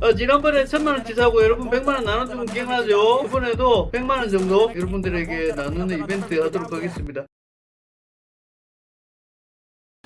어, 지난번에 천만원 치 사고 여러분 백만원 나눠주면 기억나죠? 이번에도 백만원 정도 여러분들에게 나누는 이벤트 하도록 하겠습니다.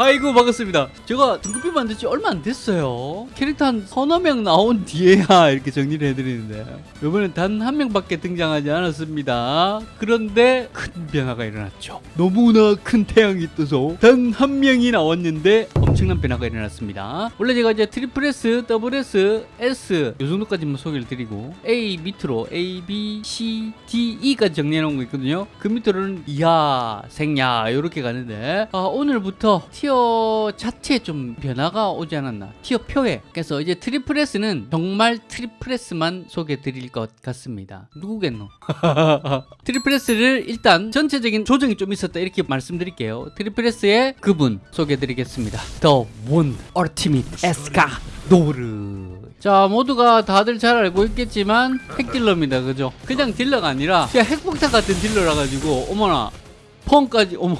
아이고 반갑습니다. 제가 등급비 만든 지 얼마 안 됐어요. 캐릭터 한 서너 명 나온 뒤에야 이렇게 정리를 해드리는데 이번엔 단 한 명밖에 등장하지 않았습니다. 그런데 큰 변화가 일어났죠. 너무나 큰 태양이 떠서 단 한 명이 나왔는데 엄청난 변화가 일어났습니다. 원래 제가 이제 triple S, double S, S 요 정도까지만 소개를 드리고 A 밑으로 A, B, C, D, E까지 정리해 놓은 거 있거든요. 그 밑으로는 이하, 생야 이렇게 가는데 아, 오늘부터 tier 자체에 좀 변화가 오지 않았나 tier 표에. 그래서 이제 triple S는 정말 triple S만 소개해 드릴 것 같습니다. 누구겠노? triple S를 일단 전체적인 조정이 좀 있었다 이렇게 말씀드릴게요. triple S의 그분 소개해 드리겠습니다 The One Ultimate 에스카노르. 자 모두가 다들 잘 알고 있겠지만 핵딜러입니다. 그죠? 그냥 딜러가 아니라 그냥 핵폭탄 같은 딜러라 가지고 어머나 펑까지 어머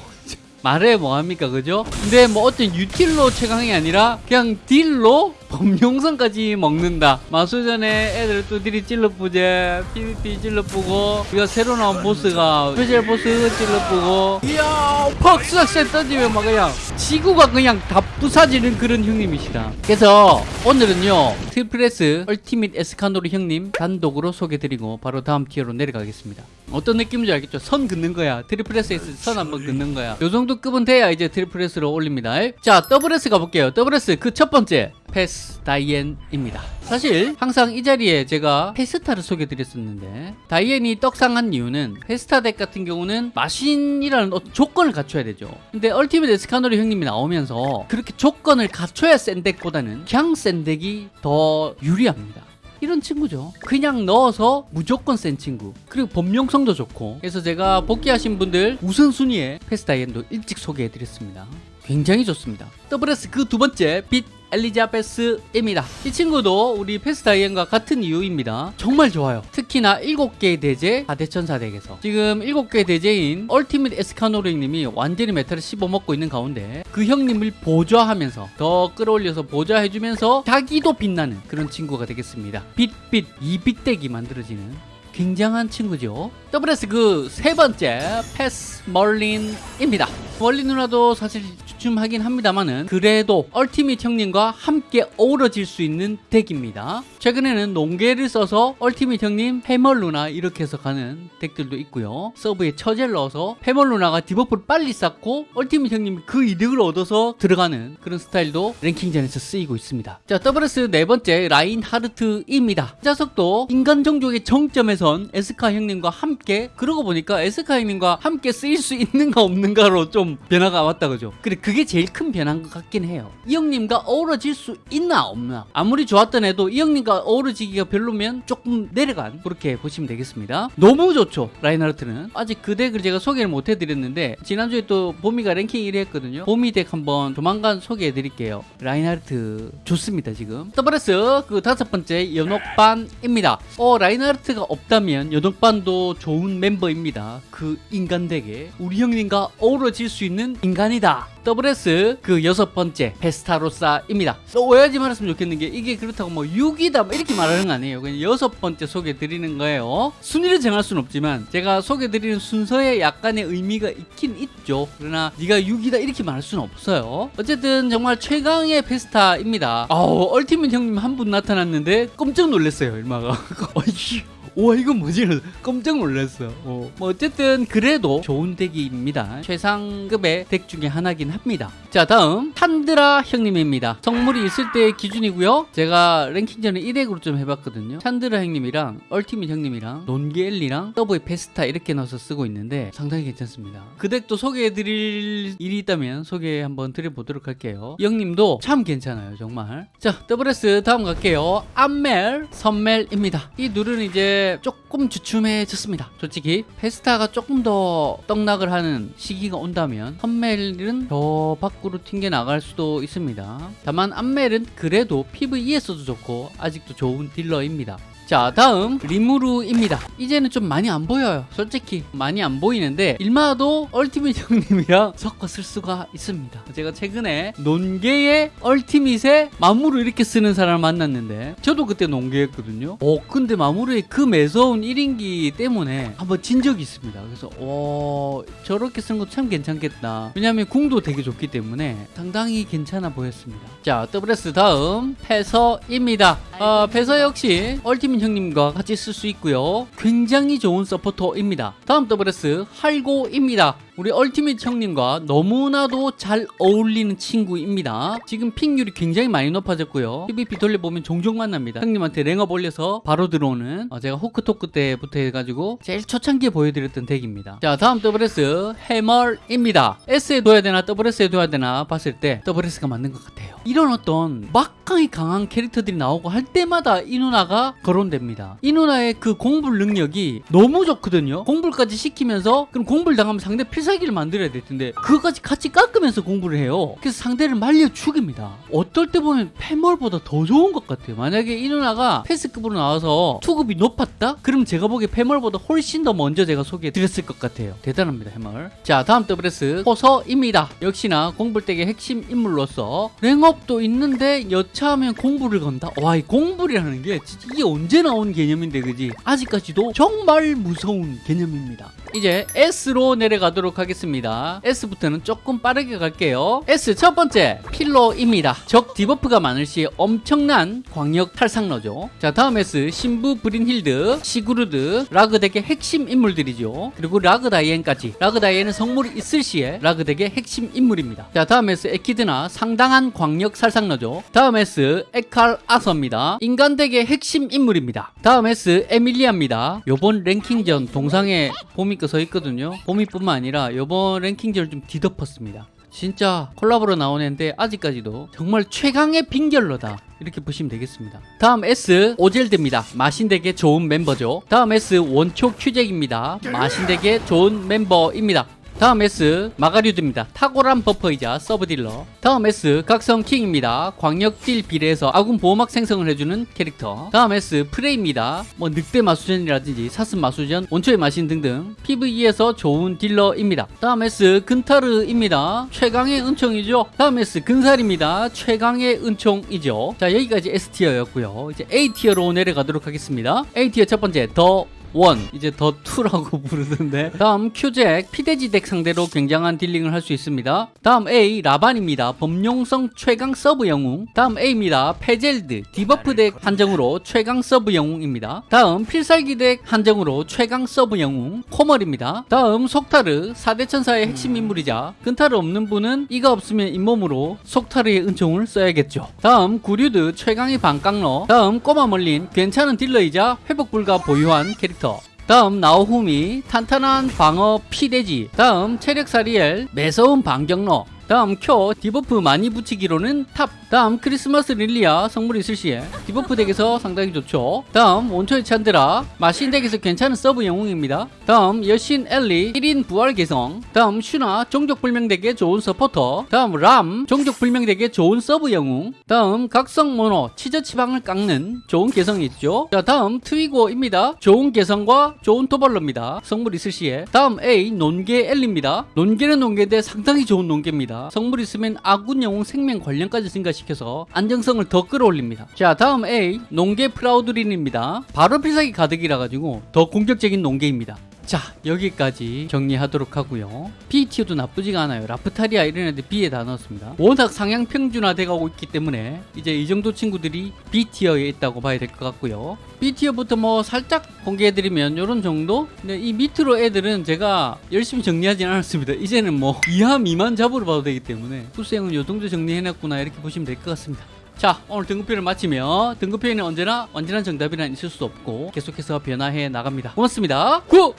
말해 뭐합니까 그죠? 근데 뭐 어떤 util로 최강이 아니라 그냥 딜로 범용성까지 먹는다. 마수전에 애들 또 딜이 찔러쁘제 PVP 찔러쁘고 이거 새로 나온 보스가 special 보스 찔러쁘고. 이야 퍽 수작샷 던지면 막 그냥 지구가 그냥 다 부사지는 그런 형님이시다. 그래서 오늘은요 triple S ultimate 에스카노르 형님 단독으로 소개드리고 바로 다음 tier로 내려가겠습니다 어떤 느낌인지 알겠죠? 선 긋는 거야. triple S에서 선 한번 긋는 거야. 요 정도 급은 돼야 이제 triple S로 올립니다. 자 double S 가볼게요. double S 그 첫 번째. 페스 다이앤입니다. 사실 항상 이 자리에 제가 페스타를 소개드렸었는데 다이앤이 떡상한 이유는 페스타 deck 같은 경우는 마신이라는 조건을 갖춰야 되죠. 근데 ultimate 에스카노르 형님이 나오면서 그렇게 조건을 갖춰야 센 deck보다는 그냥 센 deck이 더 유리합니다 이런 친구죠. 그냥 넣어서 무조건 센 친구. 그리고 범용성도 좋고. 그래서 제가 복귀하신 분들 우선순위에 페스다이앤도 일찍 소개해드렸습니다. 굉장히 좋습니다. double S 그 두 번째 빛 엘리자베스입니다. 이 친구도 우리 페스다이앤과 같은 이유입니다. 정말 좋아요. 특히나 7개의 대죄 4대천사 deck에서. 지금 7개의 대죄인 ultimate 에스카노르님이 완전히 meta를 씹어먹고 있는 가운데 그 형님을 보좌하면서 더 끌어올려서 보좌해주면서 자기도 빛나는 그런 친구가 되겠습니다. 빛빛 이빛 deck이 만들어지는 굉장한 친구죠. WS 그 세 번째 패스 멀린입니다. 멀린 누나도 사실 주춤하긴 합니다만은 그래도 ultimate 형님과 함께 어우러질 수 있는 deck입니다. 최근에는 농계를 써서 ultimate 형님 패멀 누나 이렇게 해서 가는 deck들도 있고요. sub에 처제를 넣어서 패멀 누나가 debuff를 빨리 쌓고 ultimate 형님이 그 이득을 얻어서 들어가는 그런 스타일도 랭킹전에서 쓰이고 있습니다. 자 double S 네 번째 라인하르트입니다. 이 자석도 인간 종족의 정점에 선 에스카 형님과 함께 그러고 보니까 에스카 형님과 함께 쓰일 수 있는가 없는가로 좀 변화가 왔다 그죠? 그게 제일 큰 변화인 것 같긴 해요. 이 형님과 어우러질 수 있나 없나. 아무리 좋았던 애도 이 형님과 어우러지기가 별로면 조금 내려간 그렇게 보시면 되겠습니다. 너무 좋죠 라인하르트는. 아직 그 deck을 제가 소개를 못 해드렸는데 지난주에 또 보미가 랭킹 1위 했거든요. 보미 deck 한번 조만간 소개해 드릴게요. 라인하르트 좋습니다 지금. WS 그 다섯 번째 연옥반입니다. 어 라인하르트가 없다면 연옥반도 좋은 멤버입니다. 그 인간 deck에 우리 형님과 어우러질 수 있는 인간이다 WS 그 여섯 번째 페스타로사입니다. 또 오해하지 말았으면 좋겠는 게 이게 그렇다고 뭐 6이다 뭐 이렇게 말하는 거 아니에요. 그냥 여섯 번째 소개 드리는 거예요. 순위를 정할 수는 없지만 제가 소개 드리는 순서에 약간의 의미가 있긴 있죠. 그러나 네가 6이다 이렇게 말할 수는 없어요. 어쨌든 정말 최강의 페스타입니다. 아우 ultimate 형님 한 분 나타났는데 깜짝 놀랐어요. 일마가. 어이 와 이건 뭐지? 깜짝 놀랐어. 어. 뭐 어쨌든 그래도 좋은 deck입니다. 최상급의 deck 중에 하나긴 합니다. 자 다음 찬드라 형님입니다. 성물이 있을 때의 기준이고요. 제가 랭킹전에 1deck으로 좀 해봤거든요. 찬드라 형님이랑 ultimate 형님이랑 논기엘리랑 더블 페스타 이렇게 넣어서 쓰고 있는데 상당히 괜찮습니다. 그 deck도 소개해드릴 일이 있다면 소개 한번 드려보도록 할게요. 이 형님도 참 괜찮아요 정말. 자 double S 다음 갈게요. 암멜 선멜입니다. 이 둘은 이제 조금 주춤해졌습니다. 솔직히 페스타가 조금 더 떡락을 하는 시기가 온다면 선멜은 더 밖으로 튕겨 나갈 수도 있습니다. 다만 암멜은 그래도 PVE에서도 좋고 아직도 좋은 딜러입니다. 자 다음 리무르입니다. 이제는 좀 많이 안 보여요. 솔직히 많이 안 보이는데 일마도 얼티밋 형님이랑 섞어 쓸 수가 있습니다. 제가 최근에 논개의 얼티밋에 마무를 이렇게 쓰는 사람을 만났는데 저도 그때 논개였거든요. 어 근데 마무르의 그 매서운 1인기 때문에 한번 진 적이 있습니다. 그래서 어 저렇게 쓰는 것도 참 괜찮겠다. 왜냐하면 궁도 되게 좋기 때문에 상당히 괜찮아 보였습니다. 자 더블S 다음 패서입니다. 어, 패서 역시 얼티밋 형님과 같이 쓸 수 있고요. 굉장히 좋은 서포터입니다. 다음 더블S 할고입니다 우리 얼티밋 형님과 너무나도 잘 어울리는 친구입니다. 지금 핑률이 굉장히 많이 높아졌고요. PVP 돌려보면 종종 만납니다. 형님한테 랭업 올려서 바로 들어오는 어, 제가 호크토크 때부터 해가지고 제일 초창기에 보여드렸던 덱입니다. 자 다음 WS 해멀입니다. S에 둬야 되나 WS에 둬야 되나 봤을 때 WS가 맞는 것 같아요. 이런 어떤 막강히 강한 캐릭터들이 나오고 할 때마다 이 누나가 거론됩니다. 이 누나의 그 공불 능력이 너무 좋거든요. 공불까지 시키면서 그럼 공불 당하면 상대 필살 기를 만들어야 될 텐데 그거까지 같이 깎으면서 공부를 해요. 그래서 상대를 말려 죽입니다. 어떨 때 보면 패멀보다 더 좋은 것 같아요. 만약에 이 누나가 페스급으로 나와서 투급이 높았다? 그럼 제가 보기에 패멀보다 훨씬 더 먼저 제가 소개해 드렸을 것 같아요. 대단합니다 해멀 자 다음 WS 호서입니다. 역시나 공불deck의 핵심 인물로서 랭업도 있는데 여차하면 공불을 건다? 와 이 공불이라는 게 진짜 이게 언제 나온 개념인데 그지? 아직까지도 정말 무서운 개념입니다. 이제 S로 내려가도록 하겠습니다. S부터는 조금 빠르게 갈게요. S 첫 번째 필로입니다. 적 debuff가 많을 시 엄청난 광역 탈상러죠. 자 다음 S 신부 브린힐드, 시그루드, 라그deck의 핵심 인물들이죠. 그리고 라그다이엔까지. 라그다이엔은 성물이 있을 시에 라그deck의 핵심 인물입니다. 자 다음 S 에키드나 상당한 광역 살상러죠. 다음 S 에칼 아서입니다. 인간덱의 핵심 인물입니다. 다음 S 에밀리아입니다. 요번 랭킹전 동상에 봄이 써 있거든요. 봄이뿐만 아니라 요번 랭킹전을 좀 뒤덮었습니다. 진짜 콜라보로 나온 애인데 아직까지도 정말 최강의 빙결러다. 이렇게 보시면 되겠습니다. 다음 S 오젤드입니다. 마신덱의 좋은 mem버죠. 다음 S 원초 큐잭입니다. 마신덱의 좋은 멤버입니다. 다음 S 마가류드입니다. 탁월한 buffer이자 sub딜러. 다음 S 각성 킹입니다. 광역 deal 비례해서 아군 보호막 생성을 해주는 캐릭터. 다음 S 프레입니다. 뭐 늑대 마수전이라든지 사슴 마수전, 원초의 마신 등등 PVE에서 좋은 딜러입니다. 다음 S 근타르입니다. 최강의 은총이죠. 다음 S 근살입니다. 최강의 은총이죠. 자 여기까지 S tier였고요. 이제 A tier로 내려가도록 하겠습니다. A 티어 첫 번째 더 One. 이제 더 2라고 부르던데. 다음 큐잭. 피데지 deck 상대로 굉장한 dealing을 할 수 있습니다. 다음 A. 라반입니다. 범용성 최강 sub 영웅. 다음 A입니다. 페젤드. debuff deck 한정으로 최강 sub 영웅입니다. 다음 필살기 deck 한정으로 최강 sub 영웅. 코멀입니다. 다음 속타르. 4대 천사의 핵심 인물이자 근타르 없는 분은 이가 없으면 잇몸으로 속타르의 은총을 써야겠죠. 다음 구류드 최강의 반깡러. 다음 꼬마 멀린 괜찮은 딜러이자 회복 불가 보유한 캐릭터 다음 나오후미 탄탄한 방어 피대지. 다음 체력 사리엘 매서운 반경러 다음 쿄 debuff 많이 붙이기로는 탑 다음 크리스마스 릴리아 성물이 있을 시에 debuff deck에서 상당히 좋죠. 다음 원초의 찬드라 마신 deck에서 괜찮은 sub 영웅입니다. 다음 여신 엘리 1인 부활 개성. 다음 슈나 종족 불명 deck의 좋은 서포터. 다음 람 종족 불명 deck의 좋은 sub 영웅. 다음 각성 모노 치저 치방을 깎는 좋은 개성이 있죠. 자 다음 트위고입니다. 좋은 개성과 좋은 도발러입니다. 성물 있을 시에. 다음 A 논개 엘리입니다. 논개는 논개인데 상당히 좋은 논개입니다. 성물 있으면 아군 영웅 생명 관련까지 증가시켜서 안정성을 더 끌어올립니다. 자 다음 A 농개 프라우드린입니다. 바로 필살기 가득이라 가지고 더 공격적인 농개입니다 자 여기까지 정리하도록 하고요. B티어도 나쁘지가 않아요. 라프타리아 이런 애들 B에 다 넣었습니다. 워낙 상향 평준화 돼가고 있기 때문에 이제 이 정도 친구들이 B티어에 있다고 봐야 될 것 같고요. B티어부터 뭐 살짝 공개해드리면 이런 정도? 근데 이 밑으로 애들은 제가 열심히 정리하진 않았습니다. 이제는 뭐 이하 미만 잡으러 봐도 되기 때문에 수생은 요 정도 정리해놨구나 이렇게 보시면 될 것 같습니다. 자 오늘 등급표를 마치며 등급표에는 언제나 완전한 정답이란 있을 수 없고 계속해서 변화해 나갑니다. 고맙습니다. 굿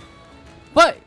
But